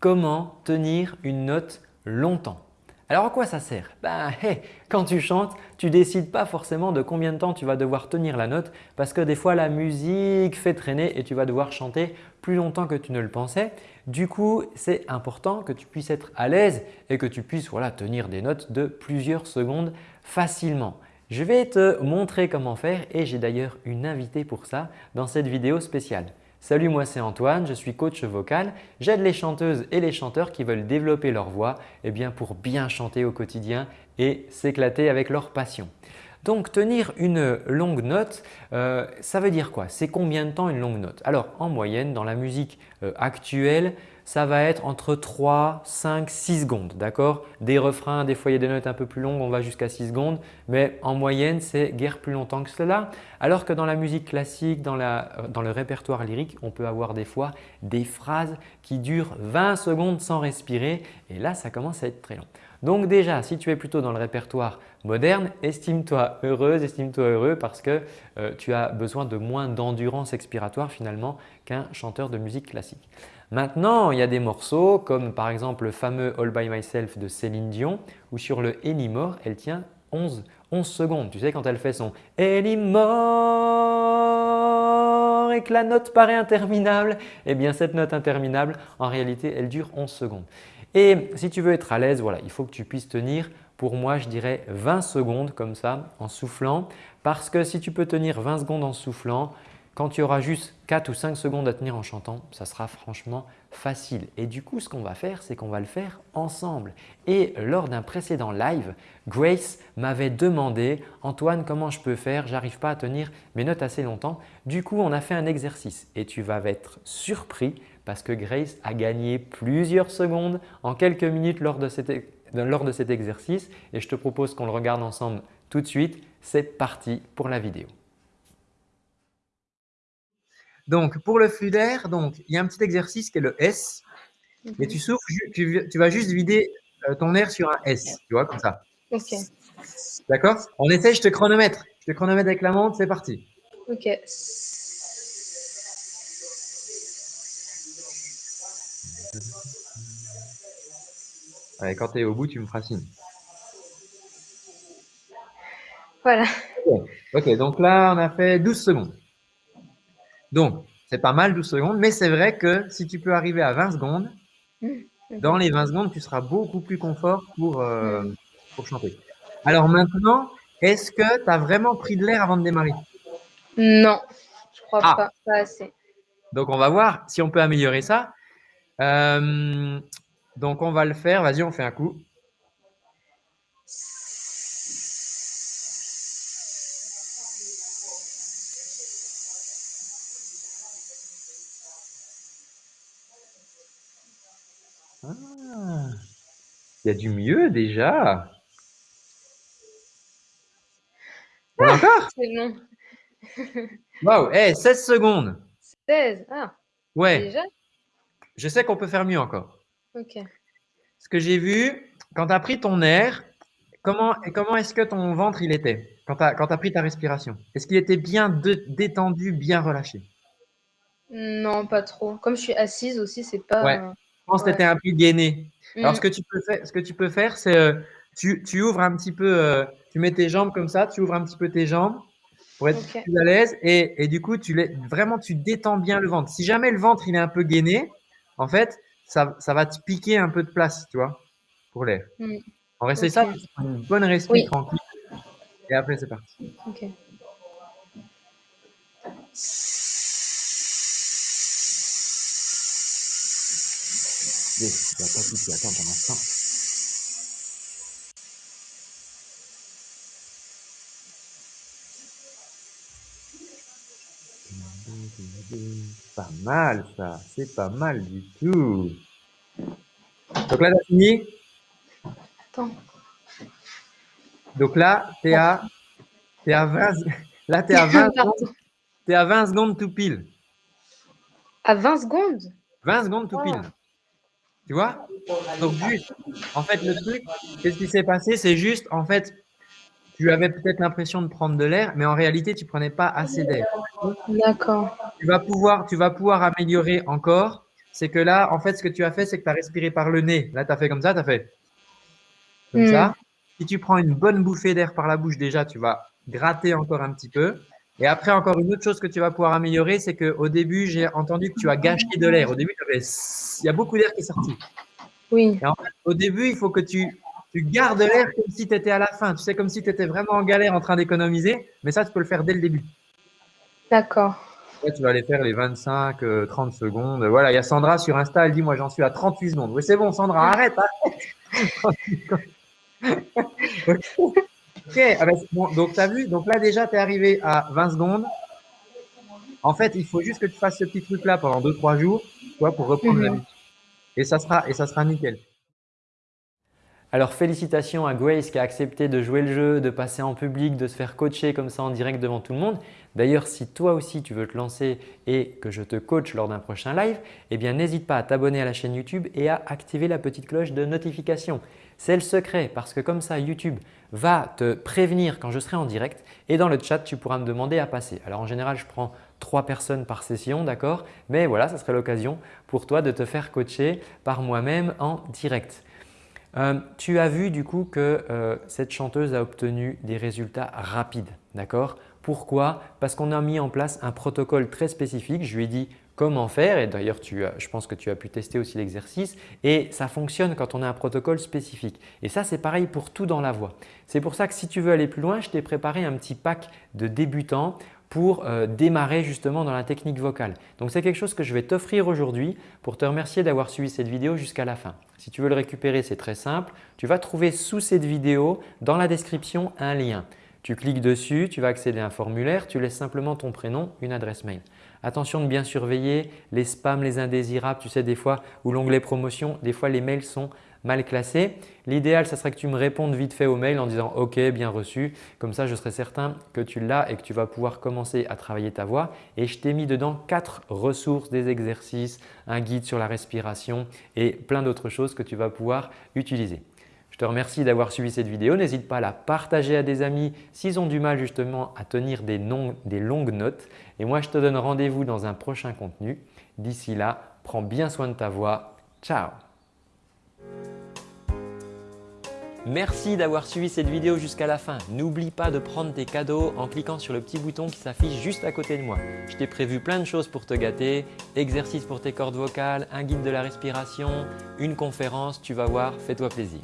comment tenir une note longtemps. Alors à quoi ça sert? Ben, Quand tu chantes, tu décides pas forcément de combien de temps tu vas devoir tenir la note parce que des fois la musique fait traîner et tu vas devoir chanter plus longtemps que tu ne le pensais. Du coup, c'est important que tu puisses être à l'aise et que tu puisses voilà, tenir des notes de plusieurs secondes facilement. Je vais te montrer comment faire et j'ai d'ailleurs une invitée pour ça dans cette vidéo spéciale. Salut, moi c'est Antoine, je suis coach vocal. J'aide les chanteuses et les chanteurs qui veulent développer leur voix eh bien, pour bien chanter au quotidien et s'éclater avec leur passion. Donc tenir une longue note, euh, ça veut dire quoi? C'est combien de temps une longue note? Alors en moyenne dans la musique euh, actuelle, ça va être entre 3, 5, 6 secondes. D'accord? Des refrains, des a des notes un peu plus longues, on va jusqu'à 6 secondes. Mais en moyenne, c'est guère plus longtemps que cela. Alors que dans la musique classique, dans, dans le répertoire lyrique, on peut avoir des fois des phrases qui durent 20 secondes sans respirer. Et là, ça commence à être très long. Donc déjà, si tu es plutôt dans le répertoire moderne, estime-toi heureuse, estime-toi heureux parce que euh, tu as besoin de moins d'endurance expiratoire finalement chanteur de musique classique. Maintenant, il y a des morceaux comme par exemple le fameux All By Myself de Céline Dion où sur le Anymore, elle tient 11, 11 secondes. Tu sais quand elle fait son Anymore et que la note paraît interminable, eh bien cette note interminable, en réalité, elle dure 11 secondes. Et si tu veux être à l'aise, voilà, il faut que tu puisses tenir pour moi, je dirais 20 secondes comme ça en soufflant parce que si tu peux tenir 20 secondes en soufflant, quand tu auras juste 4 ou 5 secondes à tenir en chantant, ça sera franchement facile. Et du coup, ce qu'on va faire, c'est qu'on va le faire ensemble. Et lors d'un précédent live, Grace m'avait demandé « Antoine, comment je peux faire? J'arrive pas à tenir mes notes assez longtemps. » Du coup, on a fait un exercice et tu vas être surpris parce que Grace a gagné plusieurs secondes en quelques minutes lors de cet, lors de cet exercice et je te propose qu'on le regarde ensemble tout de suite. C'est parti pour la vidéo. Donc, pour le flux d'air, il y a un petit exercice qui est le S. Et tu souffles, tu, vas juste vider euh, ton air sur un S, tu vois, comme ça. Ok. D'accord? On essaie, je te chronomètre. Je te chronomètre avec la montre, c'est parti. Ok. Allez, quand tu es au bout, tu me feras signe. Voilà. ok, donc là, on a fait 12 secondes. Donc, c'est pas mal 12 secondes, mais c'est vrai que si tu peux arriver à 20 secondes, mmh, dans les 20 secondes, tu seras beaucoup plus confort pour, euh, pour chanter. Alors maintenant, est-ce que tu as vraiment pris de l'air avant de démarrer? Non, je crois ah. pas, pas assez. Donc, on va voir si on peut améliorer ça. Euh, donc, on va le faire. Vas-y, on fait un coup. Ah, il y a du mieux déjà. Ah, encore C'est bon. Waouh, hey, 16 secondes. 16, ah. Ouais. Déjà Je sais qu'on peut faire mieux encore. Ok. Ce que j'ai vu, quand tu as pris ton air, comment, comment est-ce que ton ventre il était? Quand tu as, as, pris ta respiration? Est-ce qu'il était bien détendu, bien relâché? Non, pas trop. Comme je suis assise aussi, c'est pas… Ouais pense que tu étais un peu gainé. Alors, ce mm. que tu peux faire, ce que tu peux faire, c'est euh, tu, tu, ouvres un petit peu, euh, tu mets tes jambes comme ça, tu ouvres un petit peu tes jambes pour être plus à l'aise et, et, du coup, tu vraiment, tu détends bien le ventre. Si jamais le ventre il est un peu gainé, en fait, ça, ça va te piquer un peu de place, tu vois, pour l'air. Mm. On va essayer ça, une bonne respiration tranquille. Et après, c'est parti. Ok. Bon, il n'y a pas mal ça, c'est pas mal du tout. Donc là, t'as fini Attends. Donc là, t'es à, es à 20, là, t'es à 20 secondes, es à 20 secondes tout pile. À 20 secondes? 20 secondes tout pile. Tu vois? Donc juste, en fait, le truc, qu'est-ce qui s'est passé? C'est juste, en fait, tu avais peut-être l'impression de prendre de l'air, mais en réalité, tu prenais pas assez d'air. D'accord. Tu vas pouvoir, tu vas pouvoir améliorer encore c'est que là, en fait, ce que tu as fait, c'est que tu as respiré par le nez. Là, tu as fait comme ça, tu as fait comme Hmm. ça. Si tu prends une bonne bouffée d'air par la bouche, déjà, tu vas gratter encore un petit peu. Et après, encore une autre chose que tu vas pouvoir améliorer, c'est qu'au début, j'ai entendu que tu as gâché de l'air. Au début, il y a beaucoup d'air qui est sorti. Oui, Et en fait, au début, il faut que tu, tu gardes l'air comme si tu étais à la fin. Tu sais, comme si tu étais vraiment en galère en train d'économiser. Mais ça, tu peux le faire dès le début. d'accord. Tu vas aller faire les 25, euh, 30 secondes. Voilà, il y a Sandra sur Insta, elle dit Moi, j'en suis à 38 secondes. Oui, c'est bon, Sandra, arrête, arrête. ok, ah ben, bon, donc tu as vu Donc là, déjà, tu es arrivé à 20 secondes. En fait, il faut juste que tu fasses ce petit truc-là pendant 2-3 jours tu vois, pour reprendre Mhm. l'habitude. Et ça sera, et ça sera nickel. Alors félicitations à Grace qui a accepté de jouer le jeu, de passer en public, de se faire coacher comme ça en direct devant tout le monde. D'ailleurs, si toi aussi tu veux te lancer et que je te coach lors d'un prochain live, eh bien n'hésite pas à t'abonner à la chaîne YouTube et à activer la petite cloche de notification. C'est le secret parce que comme ça YouTube va te prévenir quand je serai en direct et dans le chat tu pourras me demander à passer. Alors en général je prends trois personnes par session, d'accord? Mais voilà, ça serait l'occasion pour toi de te faire coacher par moi-même en direct. Euh, tu as vu du coup que euh, cette chanteuse a obtenu des résultats rapides, d'accord? Pourquoi? Parce qu'on a mis en place un protocole très spécifique. Je lui ai dit comment faire et d'ailleurs je pense que tu as pu tester aussi l'exercice et ça fonctionne quand on a un protocole spécifique. Et ça c'est pareil pour tout dans la voix. C'est pour ça que si tu veux aller plus loin, je t'ai préparé un petit pack de débutants pour euh, démarrer justement dans la technique vocale. Donc c'est quelque chose que je vais t'offrir aujourd'hui pour te remercier d'avoir suivi cette vidéo jusqu'à la fin. Si tu veux le récupérer, c'est très simple. Tu vas trouver sous cette vidéo dans la description un lien. Tu cliques dessus, tu vas accéder à un formulaire, tu laisses simplement ton prénom, une adresse mail. Attention de bien surveiller les spams, les indésirables, tu sais des fois ou l'onglet promotion, des fois les mails sont mal classés. L'idéal, ce serait que tu me répondes vite fait au mail en disant « OK, bien reçu ». Comme ça, je serai certain que tu l'as et que tu vas pouvoir commencer à travailler ta voix. Et je t'ai mis dedans quatre ressources, des exercices, un guide sur la respiration et plein d'autres choses que tu vas pouvoir utiliser. Te remercie d'avoir suivi cette vidéo. N'hésite pas à la partager à des amis s'ils ont du mal justement à tenir des, des longues notes. Et moi, je te donne rendez-vous dans un prochain contenu. D'ici là, prends bien soin de ta voix. Ciao Merci d'avoir suivi cette vidéo jusqu'à la fin. N'oublie pas de prendre tes cadeaux en cliquant sur le petit bouton qui s'affiche juste à côté de moi. Je t'ai prévu plein de choses pour te gâter, exercices pour tes cordes vocales, un guide de la respiration, une conférence, tu vas voir, fais-toi plaisir.